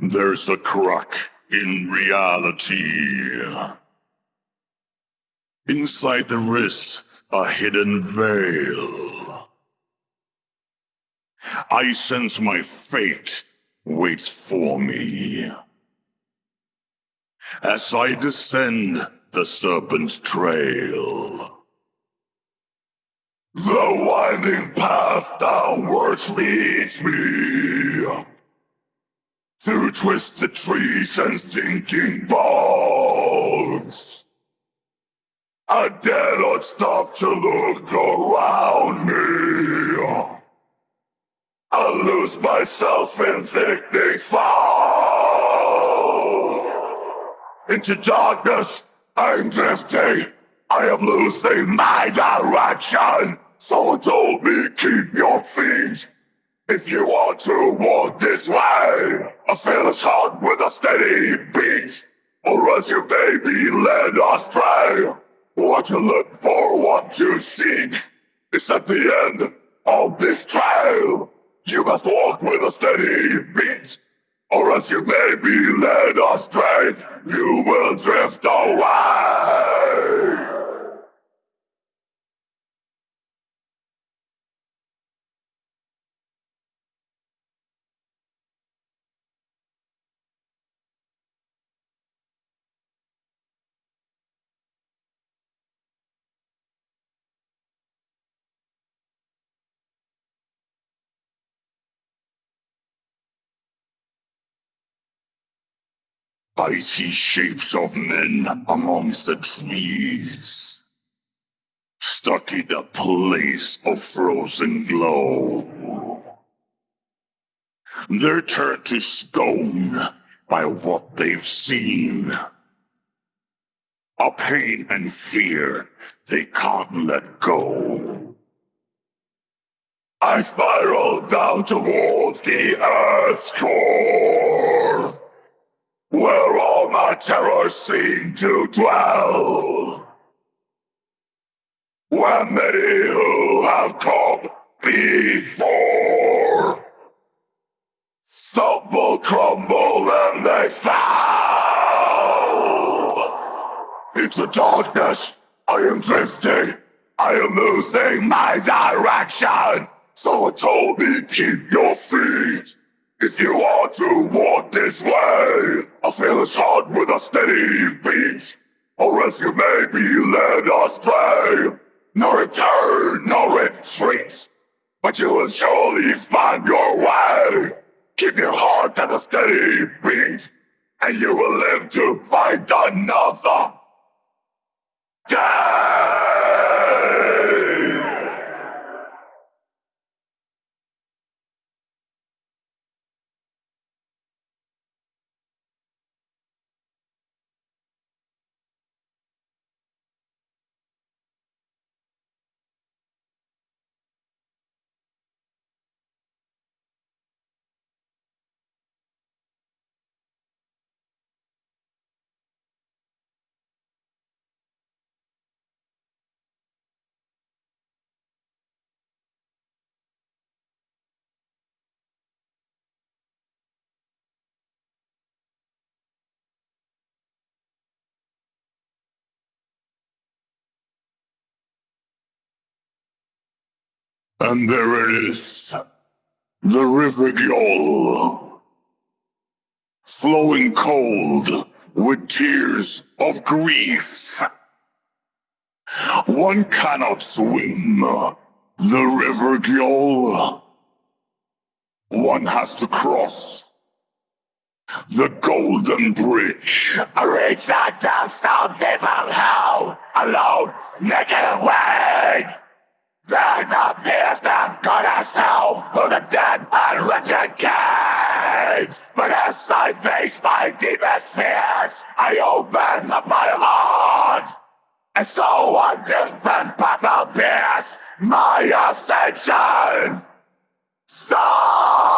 There's a crack in reality. Inside the wrist, a hidden veil. I sense my fate waits for me. As I descend the serpent's trail. The winding path downwards leads me. Through the trees and stinking bones. I dare not stop to look around me. I lose myself in thickening fog. Into darkness, I'm drifting. I am losing my direction. Someone told me keep your feet. If you want to walk this way, a fearless heart with a steady beat, or else you may be led astray. What you look for, what you seek, is at the end of this trail. You must walk with a steady beat, or else you may be led astray. You will drift away. I see shapes of men amongst the trees. Stuck in a place of frozen glow. They're turned to stone by what they've seen. A pain and fear they can't let go. I spiral down towards the Earth's core where all my terrors seem to dwell. Where many who have come before stumble, crumble, and they fall. Into darkness, I am drifting. I am losing my direction. Someone told me keep your feet. If you are to walk this way, a fearless heart with a steady beat, or else you may be led astray. No return, no retreat, but you will surely find your way. Keep your heart at a steady beat, and you will live to find another And there it is. The River Gjoll. Flowing cold with tears of grief. One cannot swim the River Gjoll. One has to cross the Golden Bridge. Reach that downstone people hell alone, naked and wait. Then appears the goddess Hel of the dead and wretched cave. But as I face my deepest fears, I open up my heart. And so a different path appears, my ascension. Stop!